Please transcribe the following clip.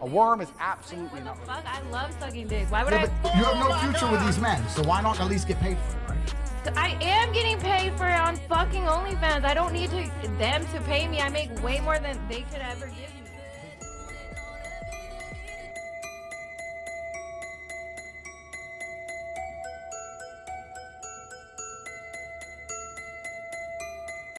A worm is absolutely What not. fuck? I love sucking dick. Why would Yeah, I? you have no future with these men, so why not at least get paid for it, right? I am getting paid for it on fucking OnlyFans. I don't need to them to pay me. I make way more than they could ever give me.